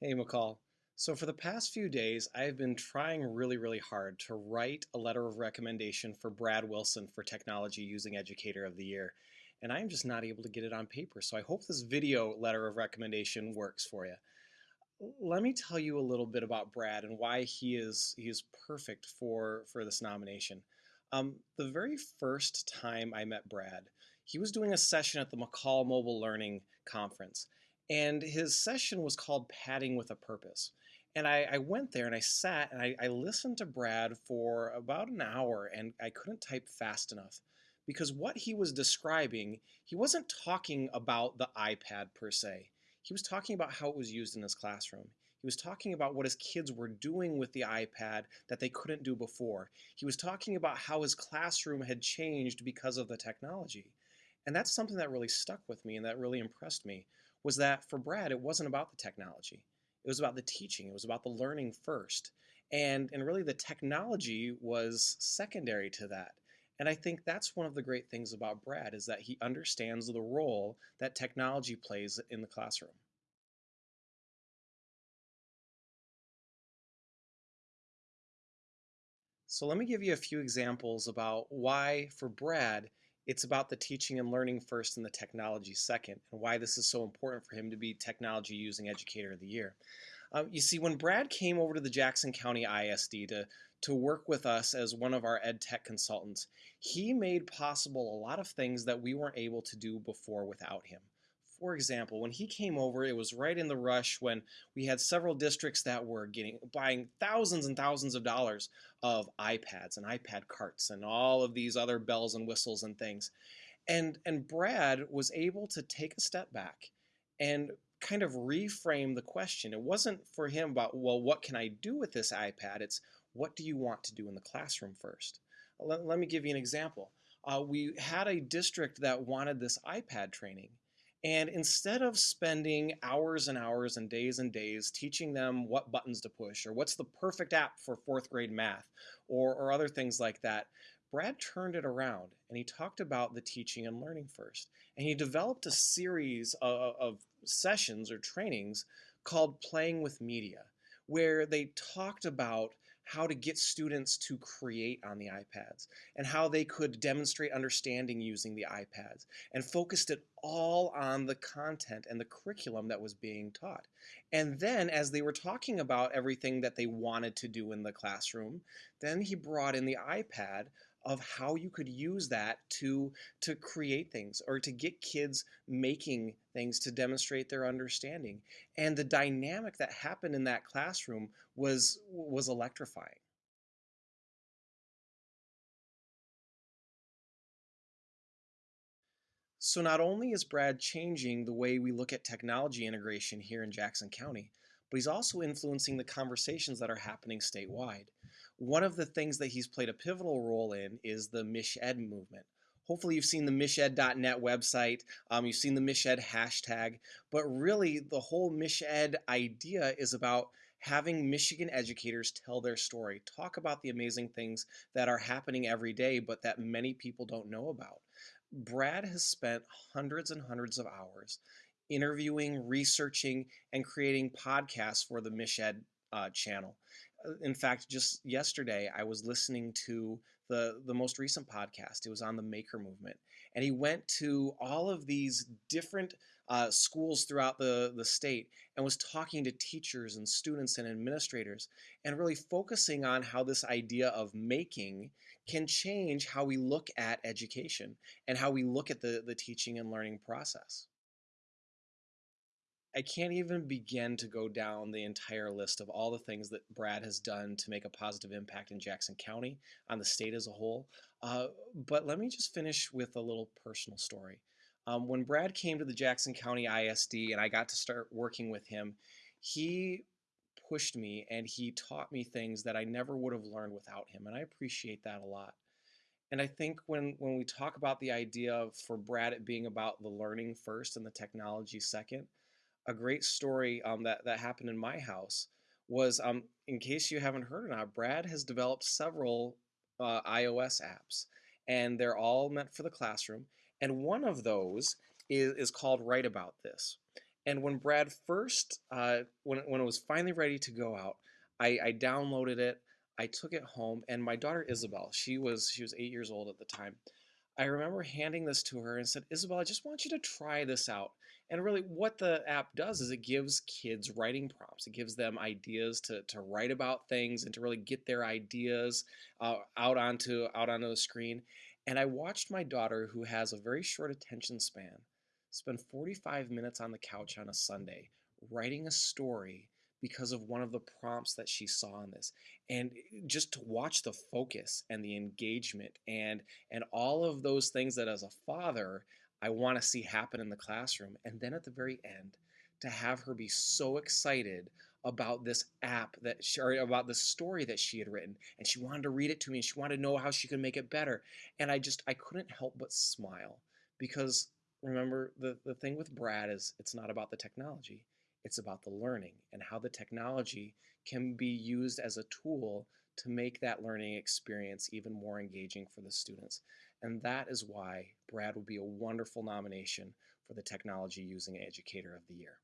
Hey, MACUL. So, for the past few days, I've been trying really, really hard to write a letter of recommendation for Brad Wilson for Technology Using Educator of the Year. And I'm just not able to get it on paper. So, I hope this video letter of recommendation works for you. Let me tell you a little bit about Brad and why he is he is perfect for for this nomination. Um, the very first time I met Brad, he was doing a session at the MACUL Mobile Learning Conference, and his session was called Padding with a Purpose. And I, I went there and I sat and I, I listened to Brad for about an hour and I couldn't type fast enough because what he was describing, he wasn't talking about the iPad per se. He was talking about how it was used in his classroom. He was talking about what his kids were doing with the iPad that they couldn't do before. He was talking about how his classroom had changed because of the technology. And that's something that really stuck with me and that really impressed me was that for Brad, it wasn't about the technology. It was about the teaching. It was about the learning first. And, and really the technology was secondary to that. And I think that's one of the great things about Brad is that he understands the role that technology plays in the classroom. So let me give you a few examples about why, for Brad, it's about the teaching and learning first and the technology second, and why this is so important for him to be Technology Using Educator of the Year. Um, you see, when Brad came over to the Jackson County ISD to, to work with us as one of our ed tech consultants, he made possible a lot of things that we weren't able to do before without him. For example, when he came over, it was right in the rush when we had several districts that were getting buying thousands and thousands of dollars of iPads and iPad carts and all of these other bells and whistles and things. And and Brad was able to take a step back and kind of reframe the question. It wasn't for him about, well, what can I do with this iPad? It's what do you want to do in the classroom first? Let, let me give you an example. Uh, we had a district that wanted this iPad training and instead of spending hours and hours and days and days teaching them what buttons to push or what's the perfect app for fourth grade math or, or other things like that, Brad turned it around and he talked about the teaching and learning first. And he developed a series of, of sessions or trainings called Playing with Media, where they talked about how to get students to create on the iPads and how they could demonstrate understanding using the iPads and focused it all on the content and the curriculum that was being taught. And then as they were talking about everything that they wanted to do in the classroom, then he brought in the iPad of how you could use that to to create things or to get kids making things to demonstrate their understanding. And the dynamic that happened in that classroom was was electrifying. So not only is Brad changing the way we look at technology integration here in Jackson County but he's also influencing the conversations that are happening statewide one of the things that he's played a pivotal role in is the MichEd movement. Hopefully you've seen the michED.net website, um, you've seen the MichEd hashtag, but really the whole MichEd idea is about having Michigan educators tell their story, talk about the amazing things that are happening every day, but that many people don't know about. Brad has spent hundreds and hundreds of hours interviewing, researching, and creating podcasts for the MichEd uh, channel. In fact, just yesterday, I was listening to the, the most recent podcast. It was on the maker movement. And he went to all of these different uh, schools throughout the, the state and was talking to teachers and students and administrators and really focusing on how this idea of making can change how we look at education and how we look at the, the teaching and learning process. I can't even begin to go down the entire list of all the things that Brad has done to make a positive impact in Jackson County, on the state as a whole. Uh, but let me just finish with a little personal story. Um, when Brad came to the Jackson County ISD and I got to start working with him, he pushed me and he taught me things that I never would have learned without him. And I appreciate that a lot. And I think when, when we talk about the idea of for Brad it being about the learning first and the technology second, a great story um, that, that happened in my house was, um, in case you haven't heard or not, Brad has developed several uh, iOS apps, and they're all meant for the classroom. And one of those is, is called Write About This. And when Brad first, uh, when, when it was finally ready to go out, I, I downloaded it, I took it home, and my daughter Isabel, she was she was eight years old at the time. I remember handing this to her and said, Isabel, I just want you to try this out. And really, what the app does is it gives kids writing prompts. It gives them ideas to, to write about things and to really get their ideas uh, out onto out onto the screen. And I watched my daughter, who has a very short attention span, spend 45 minutes on the couch on a Sunday writing a story because of one of the prompts that she saw in this. And eh, just to watch the focus and the engagement and and all of those things that as a father I want to see happen in the classroom. And then at the very end to have her be so excited about this app that she, or about the story that she had written and she wanted to read it to me and she wanted to know how she could make it better. And I just I couldn't help but smile because remember the the thing with Brad is it's not about the technology it's about the learning and how the technology can be used as a tool to make that learning experience even more engaging for the students. And that is why Brad would be a wonderful nomination for the Technology Using Educator of the Year.